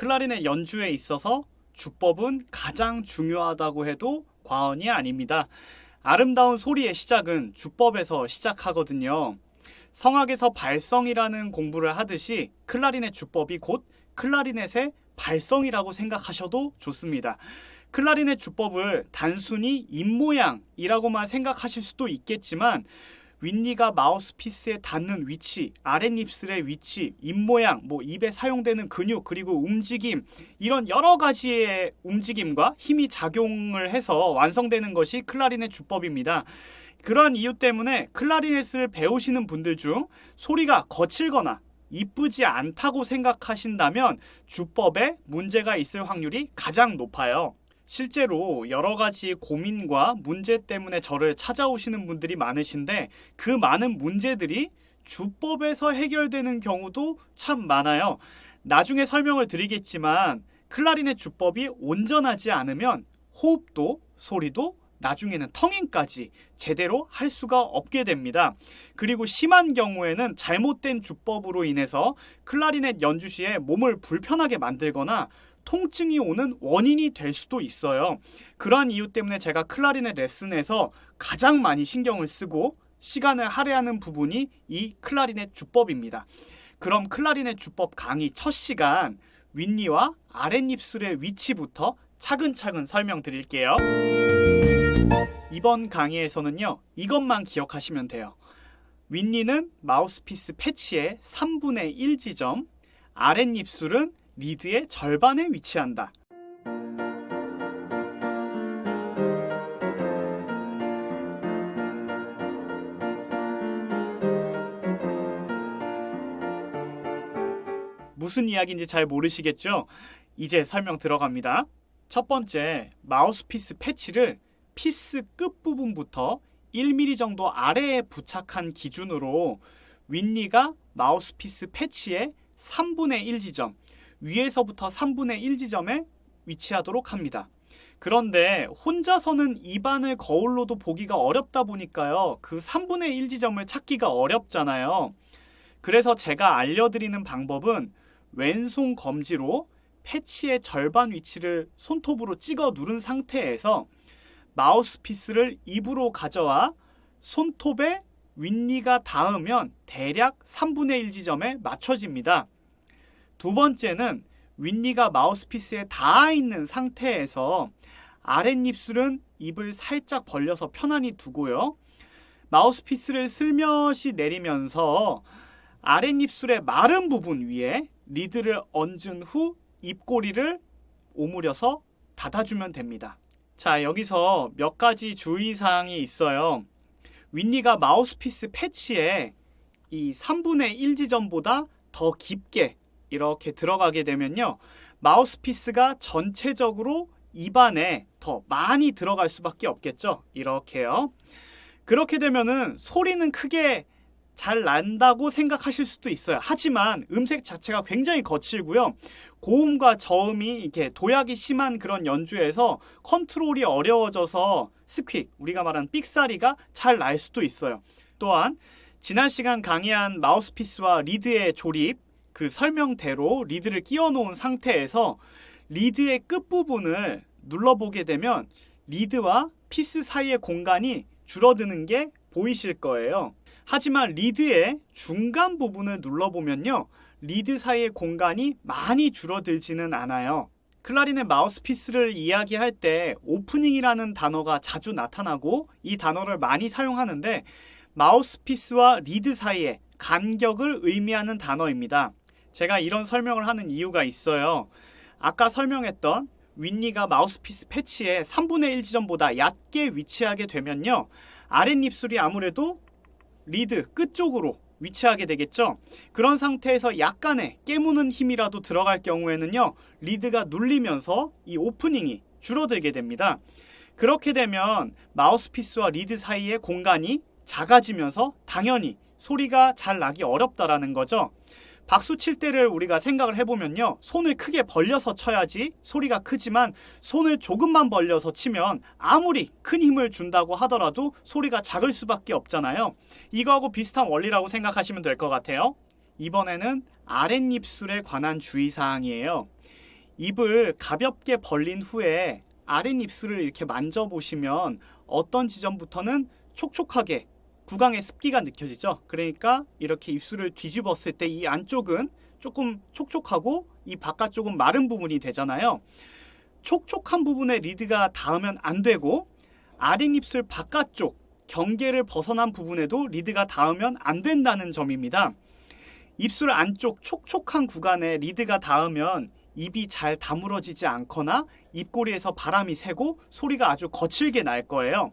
클라리넷 연주에 있어서 주법은 가장 중요하다고 해도 과언이 아닙니다. 아름다운 소리의 시작은 주법에서 시작하거든요. 성악에서 발성이라는 공부를 하듯이 클라리넷 주법이 곧 클라리넷의 발성이라고 생각하셔도 좋습니다. 클라리넷 주법을 단순히 입모양이라고만 생각하실 수도 있겠지만 윗니가 마우스피스에 닿는 위치, 아랫입술의 위치, 입모양, 뭐 입에 사용되는 근육, 그리고 움직임, 이런 여러 가지의 움직임과 힘이 작용을 해서 완성되는 것이 클라리넷 주법입니다. 그러한 이유 때문에 클라리넷을 배우시는 분들 중 소리가 거칠거나 이쁘지 않다고 생각하신다면 주법에 문제가 있을 확률이 가장 높아요. 실제로 여러 가지 고민과 문제 때문에 저를 찾아오시는 분들이 많으신데 그 많은 문제들이 주법에서 해결되는 경우도 참 많아요. 나중에 설명을 드리겠지만 클라리넷 주법이 온전하지 않으면 호흡도 소리도 나중에는 텅잉까지 제대로 할 수가 없게 됩니다. 그리고 심한 경우에는 잘못된 주법으로 인해서 클라리넷 연주 시에 몸을 불편하게 만들거나 통증이 오는 원인이 될 수도 있어요. 그러한 이유 때문에 제가 클라리넷 레슨에서 가장 많이 신경을 쓰고 시간을 할애하는 부분이 이 클라리넷 주법입니다. 그럼 클라리넷 주법 강의 첫 시간 윗니와 아랫입술의 위치부터 차근차근 설명드릴게요. 이번 강의에서는요, 이것만 기억하시면 돼요. 윗니는 마우스피스 패치의 3분의 1 지점, 아랫입술은 리드의 절반에 위치한다. 무슨 이야기인지 잘 모르시겠죠? 이제 설명 들어갑니다. 첫 번째, 마우스피스 패치를 피스 끝부분부터 1mm 정도 아래에 부착한 기준으로 윗니가 마우스피스 패치의 3분의 1 지점, 위에서부터 3분의 1 지점에 위치하도록 합니다. 그런데 혼자서는 입안을 거울로도 보기가 어렵다 보니까요. 그 3분의 1 지점을 찾기가 어렵잖아요. 그래서 제가 알려드리는 방법은 왼손 검지로 패치의 절반 위치를 손톱으로 찍어 누른 상태에서 마우스피스를 입으로 가져와 손톱에 윗니가 닿으면 대략 3분의 1 지점에 맞춰집니다. 두 번째는 윗니가 마우스피스에 닿아 있는 상태에서 아랫입술은 입을 살짝 벌려서 편안히 두고요. 마우스피스를 슬며시 내리면서 아랫입술의 마른 부분 위에 리드를 얹은 후 입꼬리를 오므려서 닫아주면 됩니다. 자, 여기서 몇 가지 주의사항이 있어요. 윗니가 마우스피스 패치에 이 3분의 1 지점보다 더 깊게 이렇게 들어가게 되면요. 마우스피스가 전체적으로 입안에 더 많이 들어갈 수밖에 없겠죠. 이렇게요. 그렇게 되면은 소리는 크게 잘 난다고 생각하실 수도 있어요. 하지만 음색 자체가 굉장히 거칠고요. 고음과 저음이 이렇게 도약이 심한 그런 연주에서 컨트롤이 어려워져서 squeak, 우리가 말하는 삑사리가 잘 날 수도 있어요. 또한 지난 시간 강의한 마우스피스와 리드의 조립, 그 설명대로 리드를 끼워 놓은 상태에서 리드의 끝부분을 눌러보게 되면 리드와 피스 사이의 공간이 줄어드는 게 보이실 거예요. 하지만 리드의 중간 부분을 눌러보면요. 리드 사이의 공간이 많이 줄어들지는 않아요. 클라리넷 마우스피스를 이야기할 때 오프닝이라는 단어가 자주 나타나고 이 단어를 많이 사용하는데 마우스피스와 리드 사이의 간격을 의미하는 단어입니다. 제가 이런 설명을 하는 이유가 있어요. 아까 설명했던 윗니가 마우스피스 패치의 3분의 1 지점보다 얕게 위치하게 되면요. 아랫입술이 아무래도 리드 끝쪽으로 위치하게 되겠죠. 그런 상태에서 약간의 깨무는 힘이라도 들어갈 경우에는요. 리드가 눌리면서 이 오프닝이 줄어들게 됩니다. 그렇게 되면 마우스피스와 리드 사이의 공간이 작아지면서 당연히 소리가 잘 나기 어렵다라는 거죠. 박수 칠 때를 우리가 생각을 해보면요. 손을 크게 벌려서 쳐야지 소리가 크지만 손을 조금만 벌려서 치면 아무리 큰 힘을 준다고 하더라도 소리가 작을 수밖에 없잖아요. 이거하고 비슷한 원리라고 생각하시면 될 것 같아요. 이번에는 아랫입술에 관한 주의사항이에요. 입을 가볍게 벌린 후에 아랫입술을 이렇게 만져보시면 어떤 지점부터는 촉촉하게 구강의 습기가 느껴지죠. 그러니까 이렇게 입술을 뒤집었을 때 이 안쪽은 조금 촉촉하고 이 바깥쪽은 마른 부분이 되잖아요. 촉촉한 부분에 리드가 닿으면 안 되고 아랫입술 바깥쪽 경계를 벗어난 부분에도 리드가 닿으면 안 된다는 점입니다. 입술 안쪽 촉촉한 구간에 리드가 닿으면 입이 잘 다물어지지 않거나 입꼬리에서 바람이 새고 소리가 아주 거칠게 날 거예요.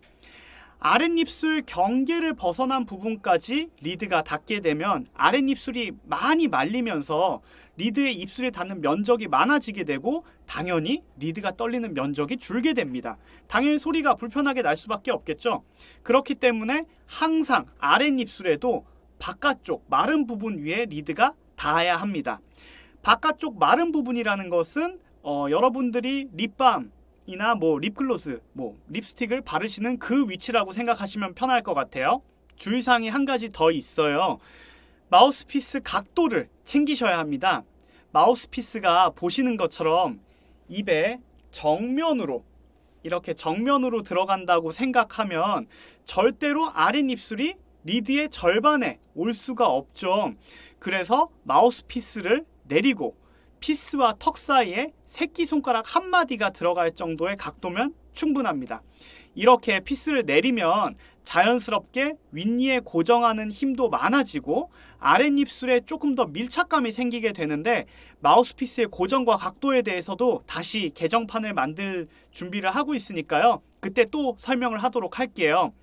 아랫입술 경계를 벗어난 부분까지 리드가 닿게 되면 아랫입술이 많이 말리면서 리드의 입술에 닿는 면적이 많아지게 되고 당연히 리드가 떨리는 면적이 줄게 됩니다. 당연히 소리가 불편하게 날 수밖에 없겠죠. 그렇기 때문에 항상 아랫입술에도 바깥쪽 마른 부분 위에 리드가 닿아야 합니다. 바깥쪽 마른 부분이라는 것은 어, 여러분들이 립밤 이나 뭐 립글로스, 뭐 립스틱을 바르시는 그 위치라고 생각하시면 편할 것 같아요. 주의사항이 한 가지 더 있어요. 마우스피스 각도를 챙기셔야 합니다. 마우스피스가 보시는 것처럼 입에 정면으로 이렇게 정면으로 들어간다고 생각하면 절대로 아랫입술이 리드의 절반에 올 수가 없죠. 그래서 마우스피스를 내리고 피스와 턱 사이에 새끼손가락 한마디가 들어갈 정도의 각도면 충분합니다. 이렇게 피스를 내리면 자연스럽게 윗니에 고정하는 힘도 많아지고 아랫입술에 조금 더 밀착감이 생기게 되는데 마우스피스의 고정과 각도에 대해서도 다시 개정판을 만들 준비를 하고 있으니까요. 그때 또 설명을 하도록 할게요.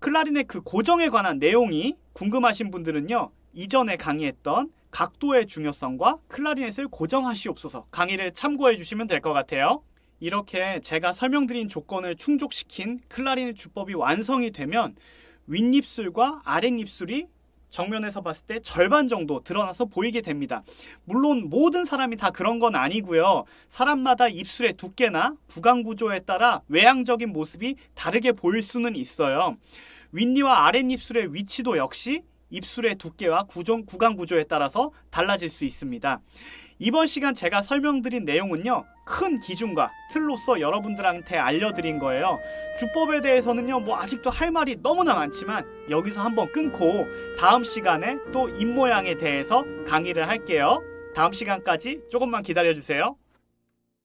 클라리넷 그 고정에 관한 내용이 궁금하신 분들은요. 이전에 강의했던 각도의 중요성과 클라리넷을 고정하시옵소서 강의를 참고해 주시면 될 것 같아요. 이렇게 제가 설명드린 조건을 충족시킨 클라리넷 주법이 완성이 되면 윗입술과 아랫입술이 정면에서 봤을 때 절반 정도 드러나서 보이게 됩니다. 물론 모든 사람이 다 그런 건 아니고요. 사람마다 입술의 두께나 구강 구조에 따라 외향적인 모습이 다르게 보일 수는 있어요. 윗니와 아랫입술의 위치도 역시 입술의 두께와 구종, 구강 구조에 따라서 달라질 수 있습니다. 이번 시간 제가 설명드린 내용은요, 큰 기준과 틀로서 여러분들한테 알려드린 거예요. 주법에 대해서는요, 뭐 아직도 할 말이 너무나 많지만 여기서 한번 끊고 다음 시간에 또 입모양에 대해서 강의를 할게요. 다음 시간까지 조금만 기다려주세요.